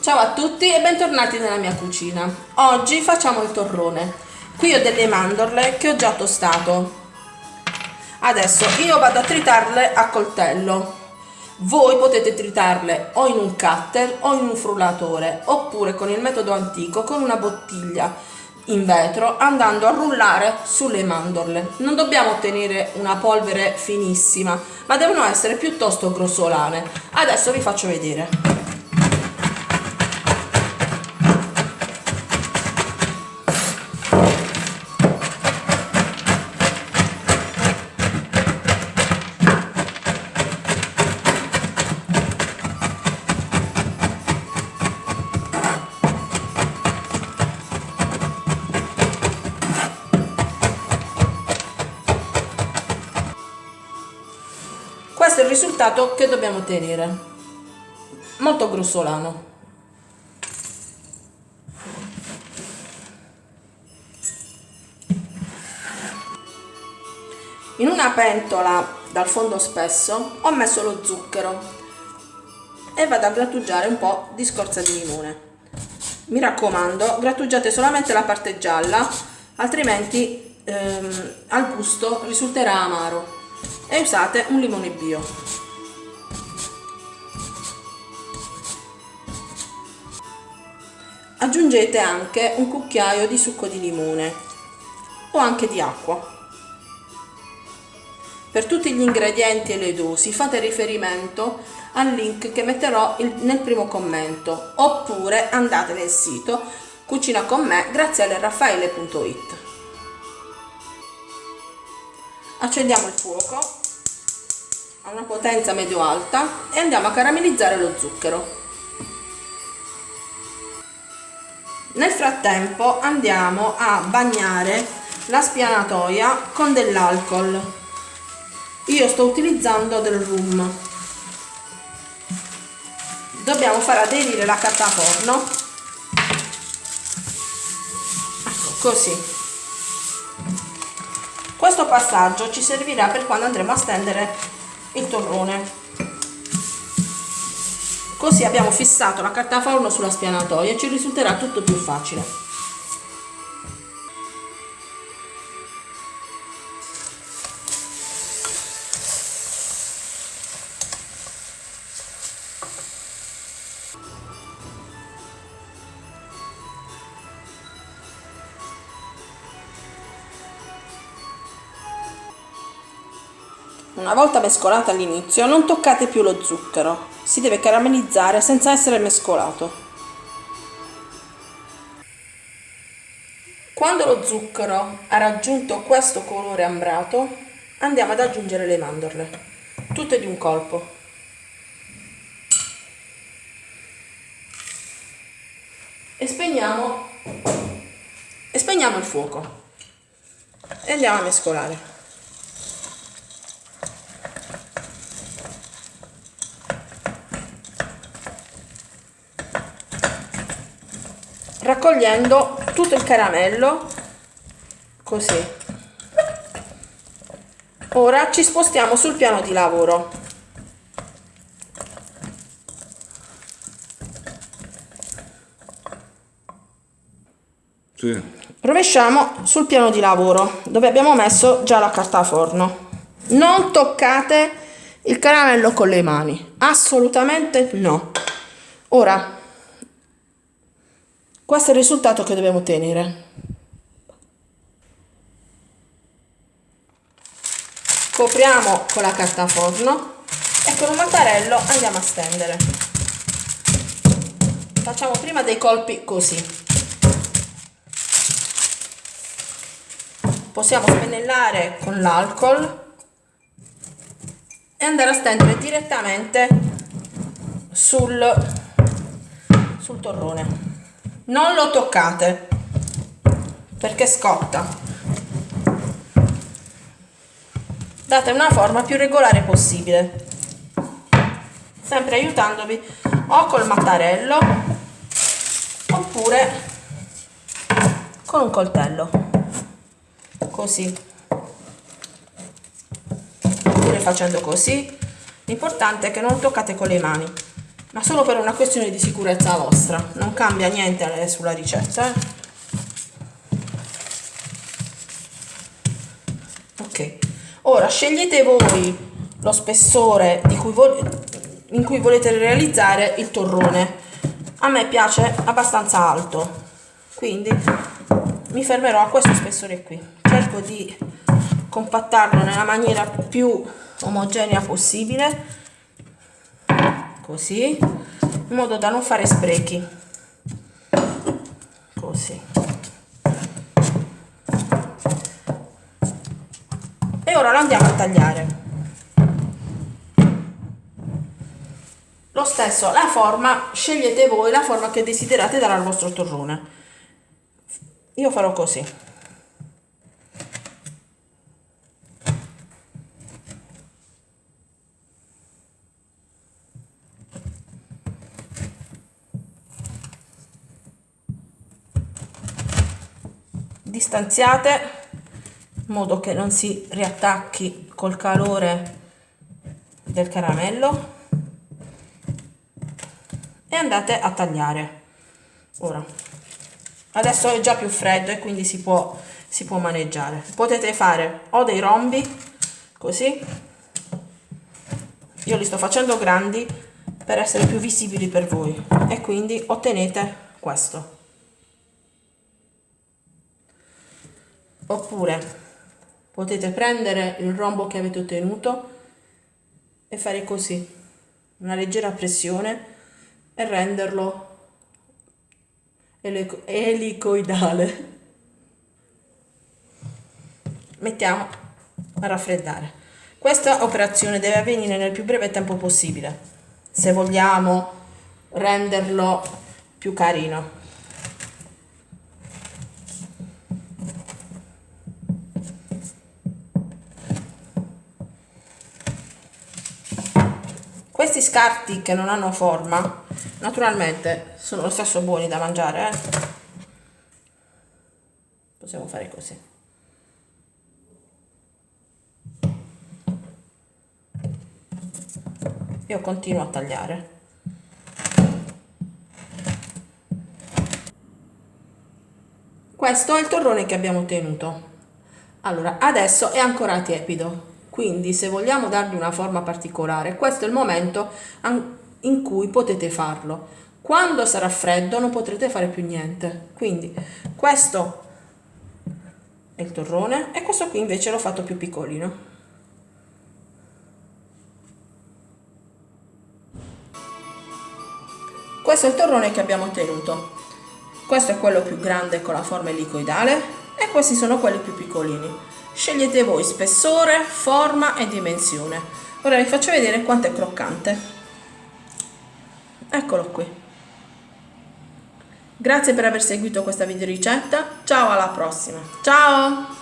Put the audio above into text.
Ciao a tutti e bentornati nella mia cucina. Oggi facciamo il torrone. Qui ho delle mandorle che ho già tostato. Adesso io vado a tritarle a coltello. Voi potete tritarle o in un cutter o in un frullatore oppure con il metodo antico con una bottiglia in vetro andando a rullare sulle mandorle. Non dobbiamo ottenere una polvere finissima ma devono essere piuttosto grossolane. Adesso vi faccio vedere. Questo è il risultato che dobbiamo ottenere. Molto grossolano. In una pentola dal fondo spesso ho messo lo zucchero e vado a grattugiare un po' di scorza di limone. Mi raccomando grattugiate solamente la parte gialla altrimenti ehm, al gusto risulterà amaro e usate un limone bio. Aggiungete anche un cucchiaio di succo di limone o anche di acqua. Per tutti gli ingredienti e le dosi fate riferimento al link che metterò nel primo commento oppure andate nel sito cucina con me grazie alle raffaele.it accendiamo il fuoco a una potenza medio alta e andiamo a caramellizzare lo zucchero. Nel frattempo andiamo a bagnare la spianatoia con dell'alcol. Io sto utilizzando del rum. Dobbiamo far aderire la carta forno ecco così questo passaggio ci servirà per quando andremo a stendere il torrone. Così abbiamo fissato la carta forno sulla spianatoia e ci risulterà tutto più facile Una volta mescolato all'inizio non toccate più lo zucchero, si deve caramellizzare senza essere mescolato. Quando lo zucchero ha raggiunto questo colore ambrato andiamo ad aggiungere le mandorle, tutte di un colpo. E spegniamo, e spegniamo il fuoco e andiamo a mescolare. Raccogliendo tutto il caramello così. Ora ci spostiamo sul piano di lavoro. Sì. rovesciamo sul piano di lavoro dove abbiamo messo già la carta forno. Non toccate il caramello con le mani. Assolutamente no. Ora questo è il risultato che dobbiamo ottenere. Copriamo con la carta forno e con un mattarello andiamo a stendere. Facciamo prima dei colpi così. Possiamo spennellare con l'alcol e andare a stendere direttamente sul, sul torrone non lo toccate. Perché scotta. Date una forma più regolare possibile. Sempre aiutandovi o col mattarello oppure con un coltello. Così. Oppure facendo così. L'importante è che non toccate con le mani ma solo per una questione di sicurezza vostra. Non cambia niente sulla ricetta eh? ok. Ora scegliete voi lo spessore cui in cui volete realizzare il torrone. A me piace abbastanza alto. Quindi mi fermerò a questo spessore qui. Cerco di compattarlo nella maniera più omogenea possibile così in modo da non fare sprechi. Così. E ora lo andiamo a tagliare. Lo stesso la forma scegliete voi la forma che desiderate dare al vostro torrone. Io farò così distanziate in modo che non si riattacchi col calore del caramello. E andate a tagliare. Ora. Adesso è già più freddo e quindi si può, si può maneggiare. Potete fare o dei rombi così. Io li sto facendo grandi per essere più visibili per voi. E quindi ottenete questo oppure potete prendere il rombo che avete ottenuto e fare così una leggera pressione e renderlo elicoidale. Mettiamo a raffreddare. Questa operazione deve avvenire nel più breve tempo possibile. Se vogliamo renderlo più carino questi scarti che non hanno forma naturalmente sono lo stesso buoni da mangiare eh? possiamo fare così. Io continuo a tagliare. Questo è il torrone che abbiamo ottenuto allora adesso è ancora tiepido quindi se vogliamo dargli una forma particolare questo è il momento in cui potete farlo. Quando sarà freddo non potrete fare più niente. Quindi questo è il torrone e questo qui invece l'ho fatto più piccolino. Questo è il torrone che abbiamo ottenuto. Questo è quello più grande con la forma elicoidale e questi sono quelli più piccolini scegliete voi spessore forma e dimensione. Ora vi faccio vedere quanto è croccante. Eccolo qui. Grazie per aver seguito questa video ricetta ciao alla prossima. Ciao